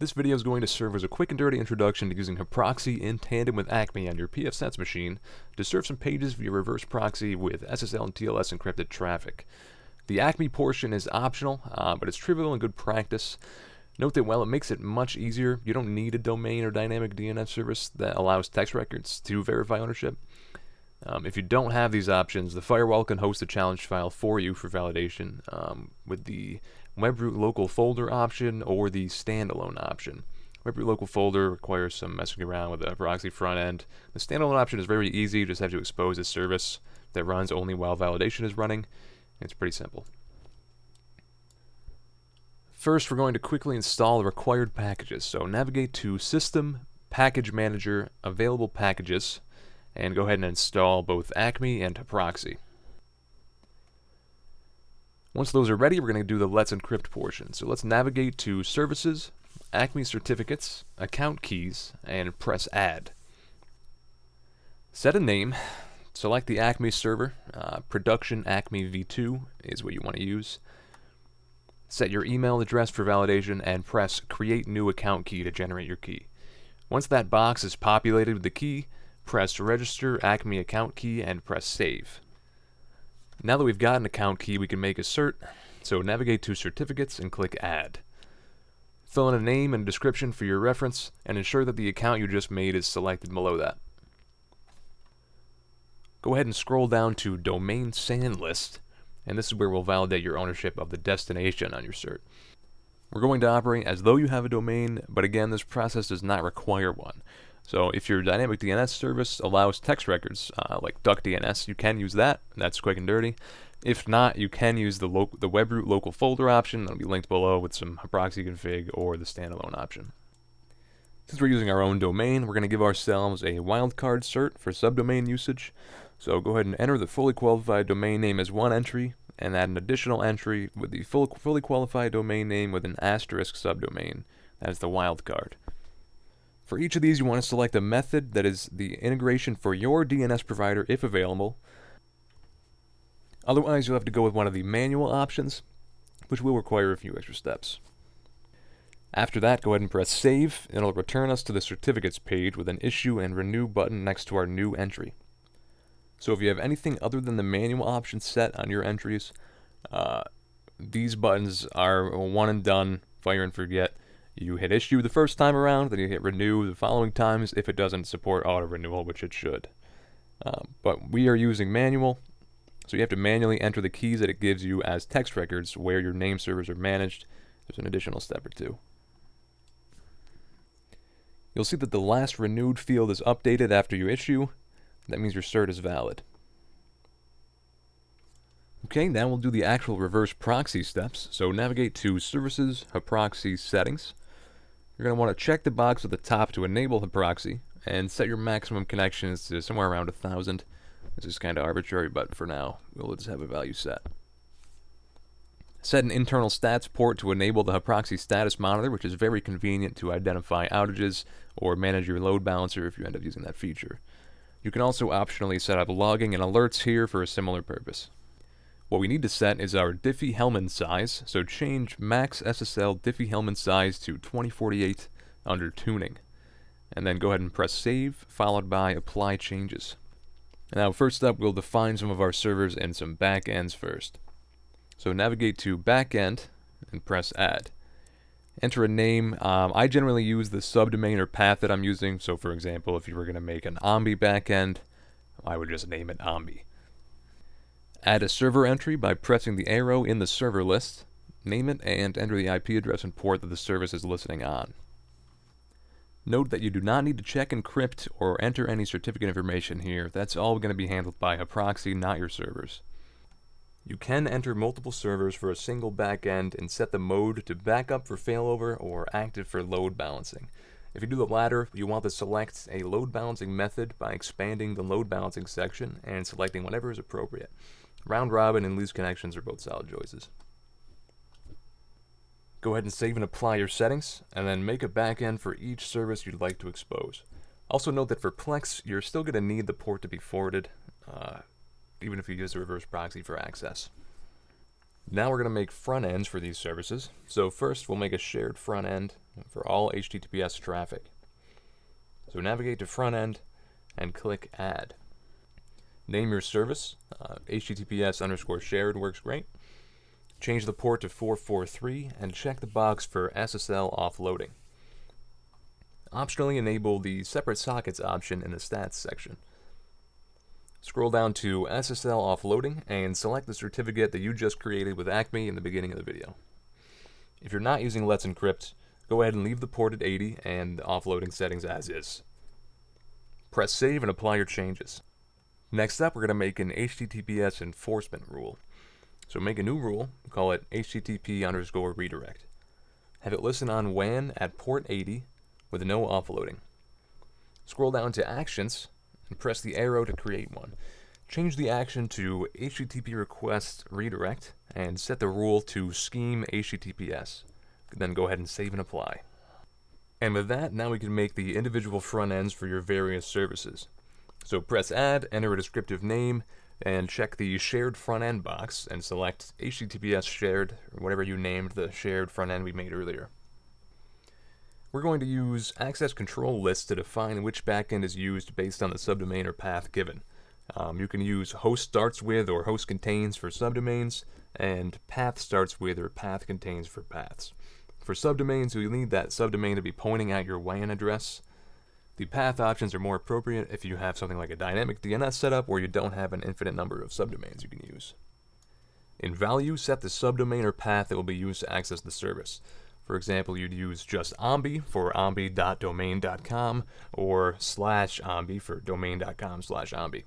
This video is going to serve as a quick and dirty introduction to using Haproxy in tandem with Acme on your pfSense machine to serve some pages via reverse proxy with SSL and TLS encrypted traffic. The Acme portion is optional, uh, but it's trivial and good practice. Note that while it makes it much easier, you don't need a domain or dynamic DNS service that allows text records to verify ownership. Um, if you don't have these options, the firewall can host a challenge file for you for validation um, with the webroot local folder option or the standalone option. Webroot local folder requires some messing around with the proxy front end. The standalone option is very easy, you just have to expose a service that runs only while validation is running. It's pretty simple. First, we're going to quickly install the required packages. So navigate to System, Package Manager, Available Packages, and go ahead and install both Acme and Haproxy. Once those are ready, we're going to do the Let's Encrypt portion. So let's navigate to Services, Acme Certificates, Account Keys, and press Add. Set a name. Select the Acme server. Uh, production Acme v2 is what you want to use. Set your email address for validation and press Create New Account Key to generate your key. Once that box is populated with the key, press Register Acme Account Key and press Save. Now that we've got an account key, we can make a cert. So navigate to Certificates and click Add. Fill in a name and description for your reference, and ensure that the account you just made is selected below that. Go ahead and scroll down to Domain SAN List, and this is where we'll validate your ownership of the destination on your cert. We're going to operate as though you have a domain, but again, this process does not require one. So if your dynamic DNS service allows text records, uh, like DuckDNS, you can use that. That's quick and dirty. If not, you can use the, the webroot local folder option. That'll be linked below with some proxy config or the standalone option. Since we're using our own domain, we're going to give ourselves a wildcard cert for subdomain usage. So go ahead and enter the fully qualified domain name as one entry, and add an additional entry with the full, fully qualified domain name with an asterisk subdomain. That is the wildcard. For each of these, you want to select a method that is the integration for your DNS provider if available. Otherwise, you'll have to go with one of the manual options, which will require a few extra steps. After that, go ahead and press Save, and it'll return us to the certificates page with an Issue and Renew button next to our new entry. So if you have anything other than the manual option set on your entries, uh, these buttons are one and done, fire and forget. You hit issue the first time around, then you hit renew the following times if it doesn't support auto renewal, which it should. Um, but we are using manual, so you have to manually enter the keys that it gives you as text records where your name servers are managed. There's an additional step or two. You'll see that the last renewed field is updated after you issue. That means your cert is valid. Okay, now we'll do the actual reverse proxy steps. So navigate to Services, Haproxy Settings. You're going to want to check the box at the top to enable the proxy, and set your maximum connections to somewhere around 1,000. This is kind of arbitrary, but for now, we'll just have a value set. Set an internal stats port to enable the Haproxy status monitor, which is very convenient to identify outages or manage your load balancer if you end up using that feature. You can also optionally set up logging and alerts here for a similar purpose. What we need to set is our Diffie-Hellman size, so change max SSL Diffie-Hellman size to 2048 under tuning. And then go ahead and press save, followed by apply changes. Now first up, we'll define some of our servers and some backends first. So navigate to backend and press add. Enter a name. Um, I generally use the subdomain or path that I'm using. So for example, if you were going to make an Ombi backend, I would just name it Ombi. Add a server entry by pressing the arrow in the server list, name it, and enter the IP address and port that the service is listening on. Note that you do not need to check encrypt or enter any certificate information here. That's all going to be handled by Haproxy, not your servers. You can enter multiple servers for a single backend and set the mode to backup for failover or active for load balancing. If you do the latter, you want to select a load balancing method by expanding the load balancing section and selecting whatever is appropriate. Round robin and least connections are both solid choices. Go ahead and save and apply your settings, and then make a backend for each service you'd like to expose. Also note that for Plex, you're still going to need the port to be forwarded, uh, even if you use a reverse proxy for access. Now we're going to make front ends for these services. So first we'll make a shared front end for all HTTPS traffic. So navigate to front end and click add. Name your service, uh, HTTPS underscore shared works great. Change the port to 443 and check the box for SSL offloading. Optionally enable the separate sockets option in the stats section. Scroll down to SSL offloading and select the certificate that you just created with Acme in the beginning of the video. If you're not using Let's Encrypt, go ahead and leave the port at 80 and the offloading settings as is. Press save and apply your changes. Next up, we're going to make an HTTPS enforcement rule. So make a new rule, call it HTTP underscore redirect. Have it listen on WAN at port 80 with no offloading. Scroll down to Actions and press the arrow to create one. Change the action to HTTP request redirect and set the rule to scheme HTTPS. Then go ahead and save and apply. And with that, now we can make the individual front ends for your various services. So press add, enter a descriptive name, and check the shared front end box and select HTTPS shared, or whatever you named the shared front end we made earlier. We're going to use access control lists to define which backend is used based on the subdomain or path given. Um, you can use host starts with or host contains for subdomains, and path starts with or path contains for paths. For subdomains, you need that subdomain to be pointing at your WAN address. The path options are more appropriate if you have something like a dynamic DNS setup where you don't have an infinite number of subdomains you can use. In value, set the subdomain or path that will be used to access the service. For example, you'd use just ombi for ombi.domain.com or slash ombi for domain.com slash ombi.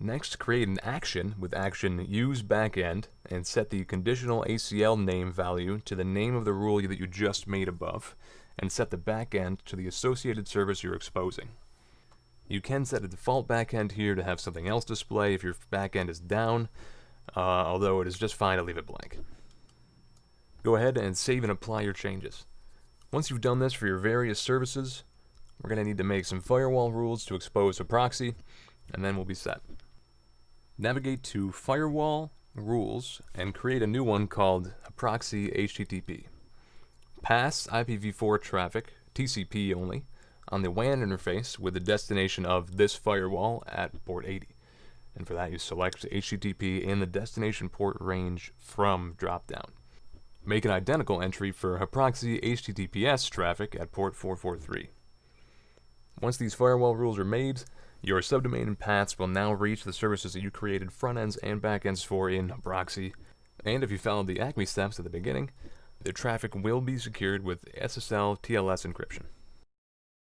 Next, create an action with action use backend and set the conditional ACL name value to the name of the rule that you just made above and set the backend to the associated service you're exposing. You can set a default backend here to have something else display if your backend is down, uh, although it is just fine to leave it blank. Go ahead and save and apply your changes. Once you've done this for your various services, we're going to need to make some firewall rules to expose a proxy, and then we'll be set. Navigate to Firewall, Rules, and create a new one called Proxy HTTP. Pass IPv4 traffic, TCP only, on the WAN interface with the destination of this firewall at port 80. And for that you select HTTP in the destination port range from dropdown. Make an identical entry for proxy HTTPS traffic at port 443. Once these firewall rules are made, your subdomain and paths will now reach the services that you created front ends and back ends for in proxy. And if you followed the ACME steps at the beginning, the traffic will be secured with SSL TLS encryption.